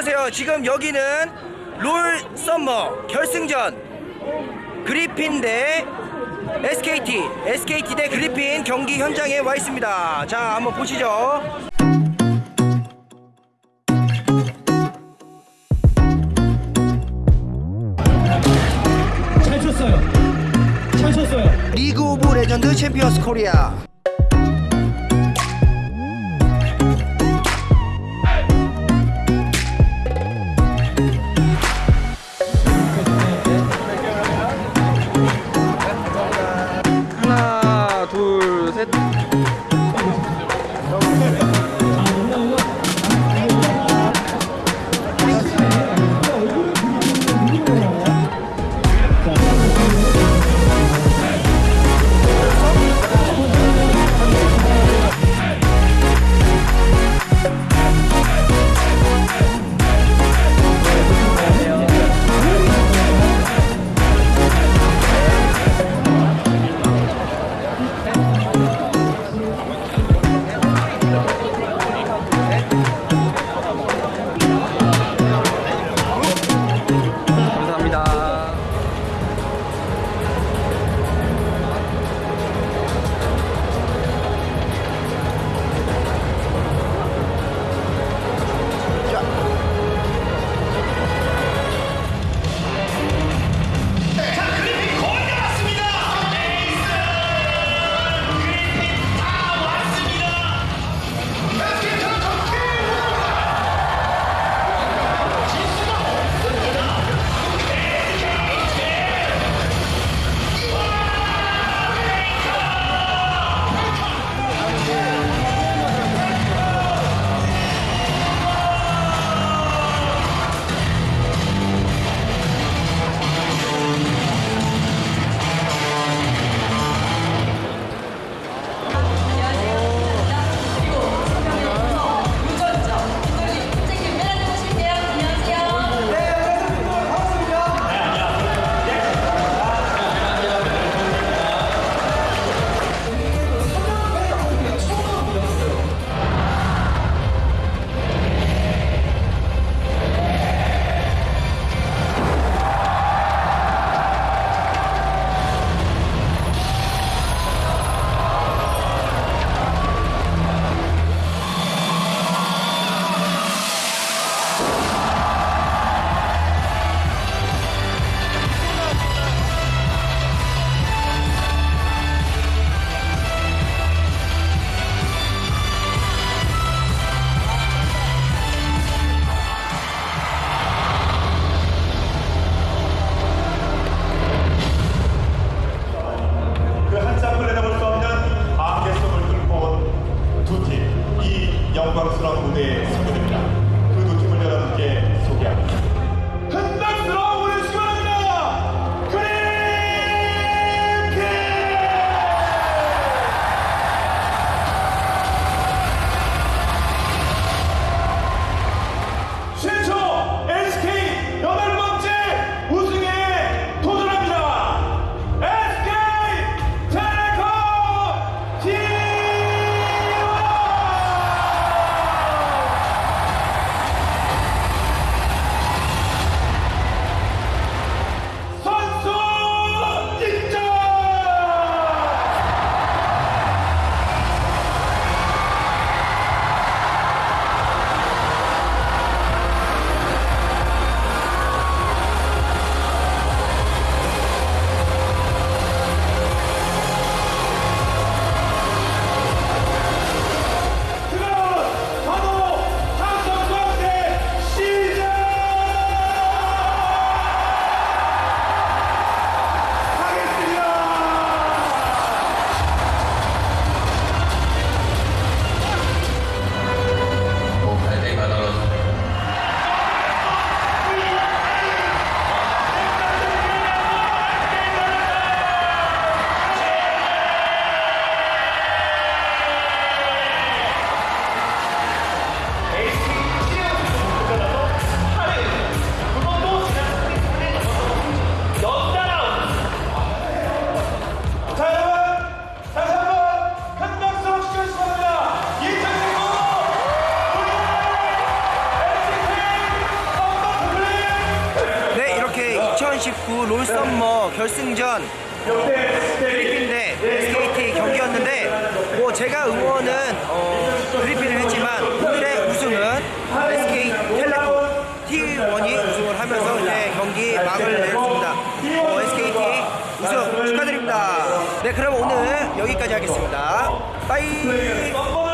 안녕하세요. 지금 여기는 롤 summer 결승전 그리핀 대 SKT, SKT 대 그리핀 경기 현장에 와 있습니다. 자, 한번 보시죠. 잘 쳤어요. 잘 쳤어요. 리그 오브 레전드 챔피언스 코리아. 2019 롤썸머 결승전 그리핀 대 SKT 경기였는데 뭐 제가 응원은 어, 그리핀을 했지만 오늘의 우승은 SK 텔레콤 T1이 우승을 하면서 이제 경기 막을 내렸습니다. 어, SKT 우승 축하드립니다. 네 그럼 오늘 여기까지 하겠습니다. 빠이.